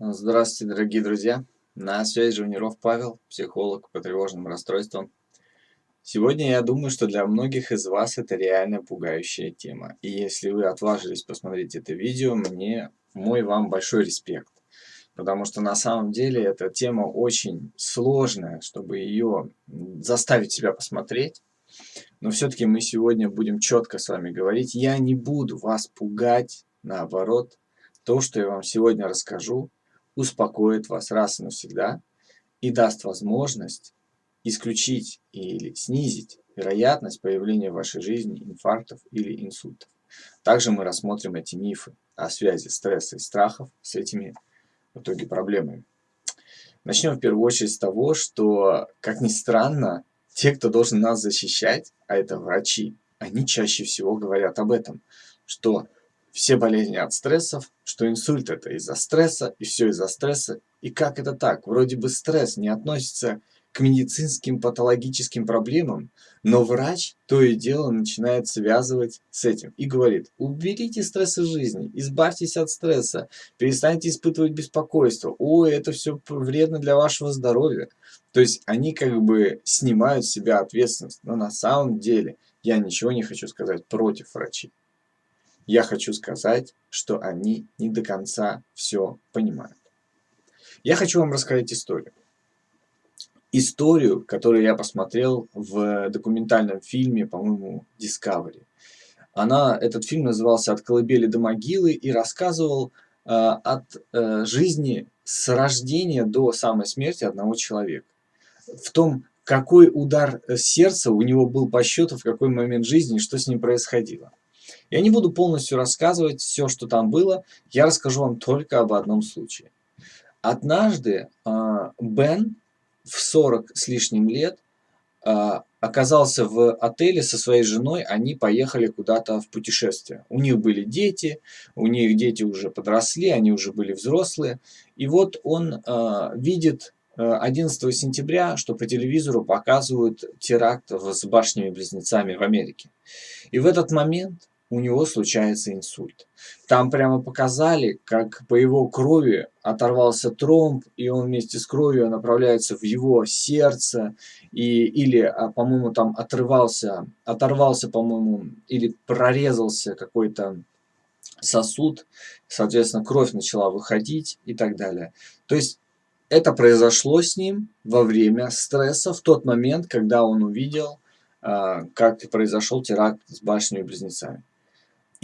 Здравствуйте, дорогие друзья! На связи Жуниров Павел, психолог по тревожным расстройствам. Сегодня я думаю, что для многих из вас это реально пугающая тема. И если вы отважились посмотреть это видео, мне мой вам большой респект. Потому что на самом деле эта тема очень сложная, чтобы ее заставить себя посмотреть. Но все-таки мы сегодня будем четко с вами говорить. Я не буду вас пугать, наоборот. То, что я вам сегодня расскажу, успокоит вас раз и навсегда и даст возможность исключить или снизить вероятность появления в вашей жизни инфарктов или инсультов. Также мы рассмотрим эти мифы о связи стресса и страхов с этими в итоге проблемами. Начнем в первую очередь с того, что, как ни странно, те, кто должен нас защищать, а это врачи, они чаще всего говорят об этом, что все болезни от стрессов, что инсульт это из-за стресса, и все из-за стресса. И как это так? Вроде бы стресс не относится к медицинским патологическим проблемам, но врач то и дело начинает связывать с этим и говорит, уберите стресс из жизни, избавьтесь от стресса, перестаньте испытывать беспокойство, ой, это все вредно для вашего здоровья. То есть они как бы снимают с себя ответственность, но на самом деле я ничего не хочу сказать против врачей. Я хочу сказать, что они не до конца все понимают. Я хочу вам рассказать историю. Историю, которую я посмотрел в документальном фильме, по-моему, Discovery. Она, этот фильм назывался «От колыбели до могилы» и рассказывал э, от э, жизни с рождения до самой смерти одного человека. В том, какой удар сердца у него был по счету, в какой момент жизни, что с ним происходило. Я не буду полностью рассказывать все, что там было, я расскажу вам только об одном случае. Однажды э, Бен в 40 с лишним лет э, оказался в отеле со своей женой, они поехали куда-то в путешествие. У них были дети, у них дети уже подросли, они уже были взрослые. И вот он э, видит 11 сентября, что по телевизору показывают теракт с башнями-близнецами в Америке. И в этот момент у него случается инсульт. Там прямо показали, как по его крови оторвался тромб, и он вместе с кровью направляется в его сердце, и, или, а, по-моему, там отрывался, оторвался, по-моему, или прорезался какой-то сосуд, соответственно, кровь начала выходить и так далее. То есть это произошло с ним во время стресса, в тот момент, когда он увидел, а, как произошел теракт с башнями-близнецами. И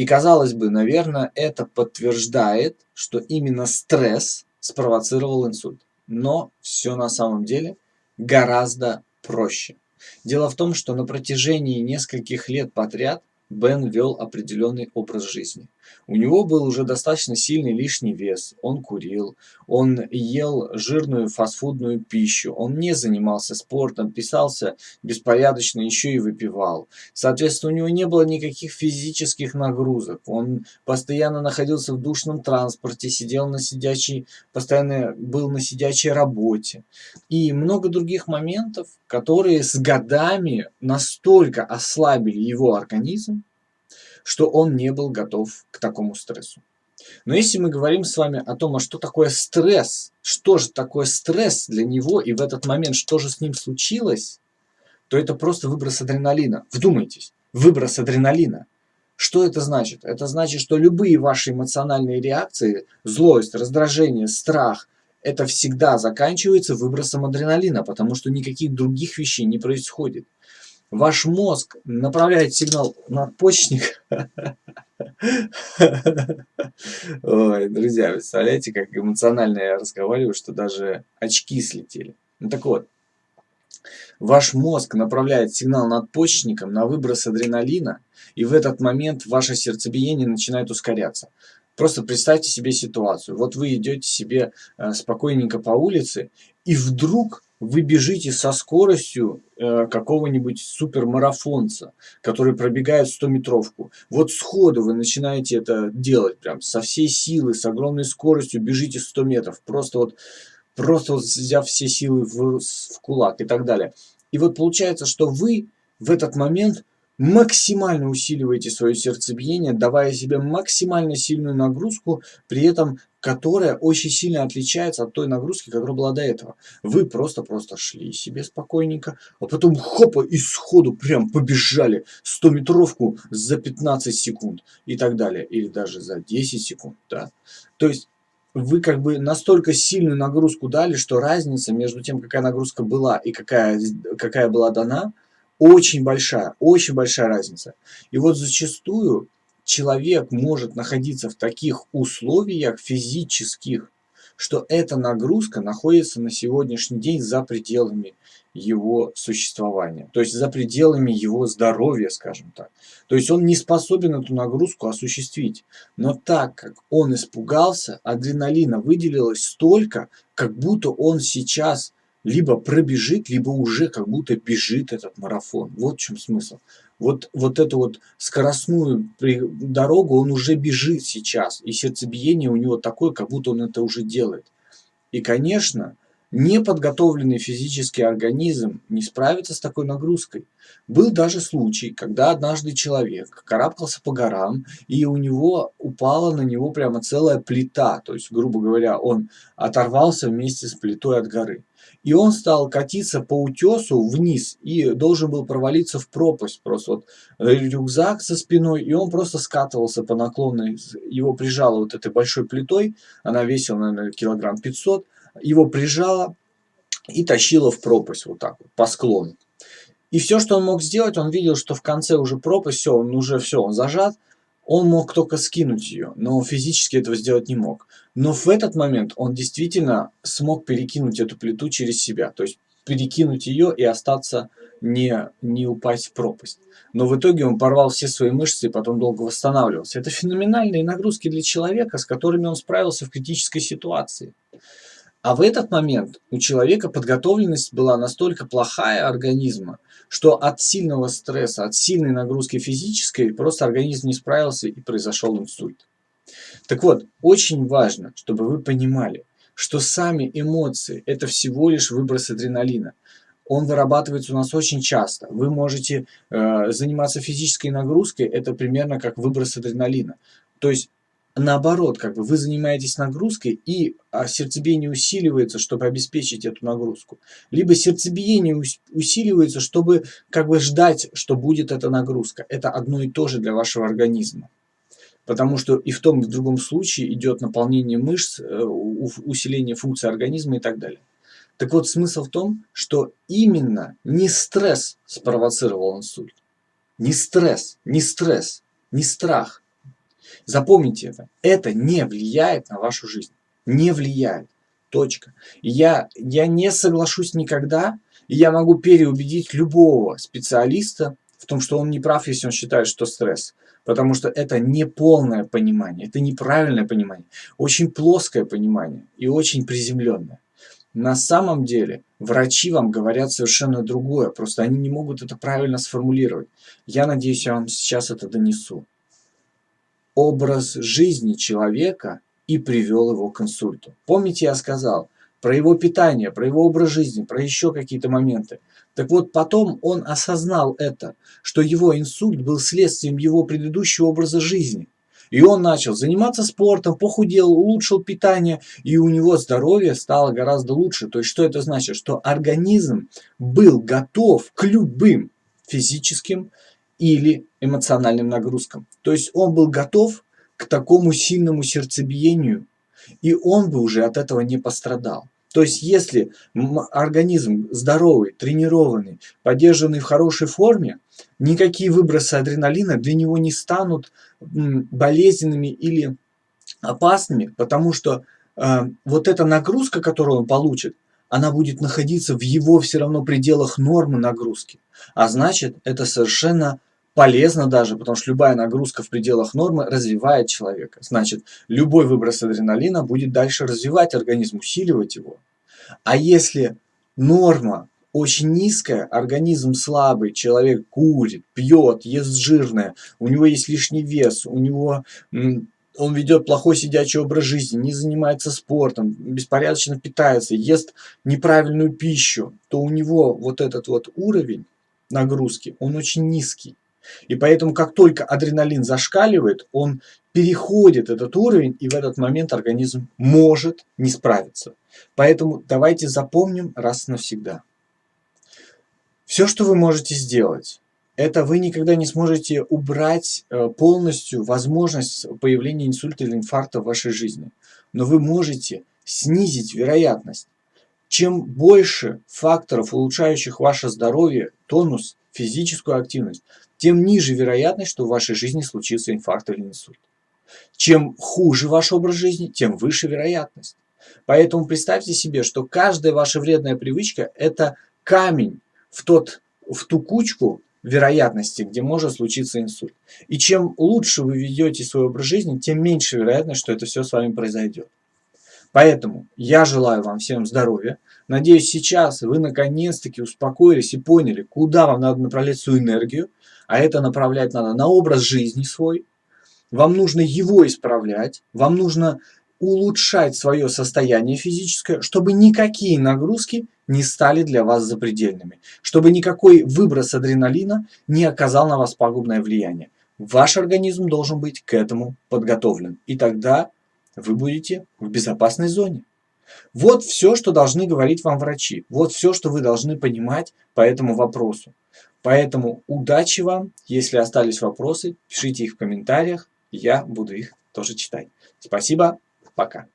казалось бы, наверное, это подтверждает, что именно стресс спровоцировал инсульт. Но все на самом деле гораздо проще. Дело в том, что на протяжении нескольких лет подряд Бен вел определенный образ жизни. У него был уже достаточно сильный лишний вес, он курил, он ел жирную фастфудную пищу, он не занимался спортом, писался беспорядочно, еще и выпивал. Соответственно, у него не было никаких физических нагрузок, он постоянно находился в душном транспорте, сидел на сидячей, постоянно был на сидячей работе. И много других моментов, которые с годами настолько ослабили его организм, что он не был готов к такому стрессу. Но если мы говорим с вами о том, а что такое стресс, что же такое стресс для него и в этот момент что же с ним случилось, то это просто выброс адреналина. Вдумайтесь, выброс адреналина. Что это значит? Это значит, что любые ваши эмоциональные реакции, злость, раздражение, страх, это всегда заканчивается выбросом адреналина, потому что никаких других вещей не происходит ваш мозг направляет сигнал надпочечник. Ой, друзья, представляете, как эмоционально я разговариваю, что даже очки слетели. Ну так вот, ваш мозг направляет сигнал надпочечником на выброс адреналина, и в этот момент ваше сердцебиение начинает ускоряться. Просто представьте себе ситуацию. Вот вы идете себе э, спокойненько по улице, и вдруг вы бежите со скоростью э, какого-нибудь супермарафонца, который пробегает 100-метровку. Вот сходу вы начинаете это делать, прям со всей силы, с огромной скоростью бежите 100 метров, просто вот, просто вот взяв все силы в, в кулак и так далее. И вот получается, что вы в этот момент максимально усиливаете свое сердцебиение, давая себе максимально сильную нагрузку, при этом которая очень сильно отличается от той нагрузки, которая была до этого. Вы просто-просто шли себе спокойненько, а потом хопа и сходу прям побежали 100-метровку за 15 секунд и так далее. Или даже за 10 секунд, да. То есть вы как бы настолько сильную нагрузку дали, что разница между тем, какая нагрузка была и какая, какая была дана – очень большая, очень большая разница. И вот зачастую человек может находиться в таких условиях физических, что эта нагрузка находится на сегодняшний день за пределами его существования, то есть за пределами его здоровья, скажем так. То есть он не способен эту нагрузку осуществить. Но так как он испугался, адреналина выделилось столько, как будто он сейчас либо пробежит, либо уже как будто бежит этот марафон. Вот в чем смысл. Вот, вот эту вот скоростную дорогу он уже бежит сейчас. И сердцебиение у него такое, как будто он это уже делает. И, конечно, неподготовленный физический организм не справится с такой нагрузкой. Был даже случай, когда однажды человек карабкался по горам, и у него упала на него прямо целая плита. То есть, грубо говоря, он оторвался вместе с плитой от горы. И он стал катиться по утесу вниз и должен был провалиться в пропасть. Просто вот рюкзак со спиной, и он просто скатывался по наклонной. Его прижало вот этой большой плитой, она весила, наверное, килограмм 500. Его прижало и тащило в пропасть вот так вот, по склону. И все, что он мог сделать, он видел, что в конце уже пропасть, все, он уже все, он зажат. Он мог только скинуть ее, но физически этого сделать не мог. Но в этот момент он действительно смог перекинуть эту плиту через себя. То есть перекинуть ее и остаться не, не упасть в пропасть. Но в итоге он порвал все свои мышцы и потом долго восстанавливался. Это феноменальные нагрузки для человека, с которыми он справился в критической ситуации. А в этот момент у человека подготовленность была настолько плохая организма, что от сильного стресса, от сильной нагрузки физической просто организм не справился и произошел инсульт. Так вот, очень важно, чтобы вы понимали, что сами эмоции – это всего лишь выброс адреналина. Он вырабатывается у нас очень часто. Вы можете э, заниматься физической нагрузкой, это примерно как выброс адреналина. То есть наоборот, как бы вы занимаетесь нагрузкой, и а, сердцебиение усиливается, чтобы обеспечить эту нагрузку. Либо сердцебиение усиливается, чтобы как бы ждать, что будет эта нагрузка. Это одно и то же для вашего организма. Потому что и в том, и в другом случае идет наполнение мышц, э, усиление функции организма и так далее. Так вот, смысл в том, что именно не стресс спровоцировал инсульт. Не стресс, не стресс, не страх, Запомните это. Это не влияет на вашу жизнь. Не влияет. Точка. Я, я не соглашусь никогда, и я могу переубедить любого специалиста в том, что он не прав, если он считает, что стресс. Потому что это неполное понимание, это неправильное понимание, очень плоское понимание и очень приземленное. На самом деле врачи вам говорят совершенно другое, просто они не могут это правильно сформулировать. Я надеюсь, я вам сейчас это донесу образ жизни человека и привел его к инсульту. Помните, я сказал про его питание, про его образ жизни, про еще какие-то моменты. Так вот, потом он осознал это, что его инсульт был следствием его предыдущего образа жизни. И он начал заниматься спортом, похудел, улучшил питание, и у него здоровье стало гораздо лучше. То есть, что это значит? Что организм был готов к любым физическим или эмоциональным нагрузкам. То есть он был готов к такому сильному сердцебиению, и он бы уже от этого не пострадал. То есть если организм здоровый, тренированный, поддержанный в хорошей форме, никакие выбросы адреналина для него не станут болезненными или опасными, потому что э, вот эта нагрузка, которую он получит, она будет находиться в его все равно пределах нормы нагрузки. А значит, это совершенно полезно даже, потому что любая нагрузка в пределах нормы развивает человека. Значит, любой выброс адреналина будет дальше развивать организм, усиливать его. А если норма очень низкая, организм слабый, человек курит, пьет, ест жирное, у него есть лишний вес, у него он ведет плохой сидячий образ жизни, не занимается спортом, беспорядочно питается, ест неправильную пищу, то у него вот этот вот уровень нагрузки, он очень низкий. И поэтому, как только адреналин зашкаливает, он переходит этот уровень, и в этот момент организм может не справиться. Поэтому давайте запомним раз навсегда. Все, что вы можете сделать, это вы никогда не сможете убрать э, полностью возможность появления инсульта или инфаркта в вашей жизни. Но вы можете снизить вероятность. Чем больше факторов, улучшающих ваше здоровье, тонус, физическую активность, тем ниже вероятность, что в вашей жизни случится инфаркт или инсульт. Чем хуже ваш образ жизни, тем выше вероятность. Поэтому представьте себе, что каждая ваша вредная привычка – это камень в, тот, в ту кучку, вероятности, где может случиться инсульт. И чем лучше вы ведете свой образ жизни, тем меньше вероятность, что это все с вами произойдет. Поэтому я желаю вам всем здоровья. Надеюсь, сейчас вы наконец-таки успокоились и поняли, куда вам надо направлять свою энергию. А это направлять надо на образ жизни свой. Вам нужно его исправлять. Вам нужно улучшать свое состояние физическое, чтобы никакие нагрузки не стали для вас запредельными, чтобы никакой выброс адреналина не оказал на вас пагубное влияние. Ваш организм должен быть к этому подготовлен, и тогда вы будете в безопасной зоне. Вот все, что должны говорить вам врачи. Вот все, что вы должны понимать по этому вопросу. Поэтому удачи вам. Если остались вопросы, пишите их в комментариях. Я буду их тоже читать. Спасибо. Пока.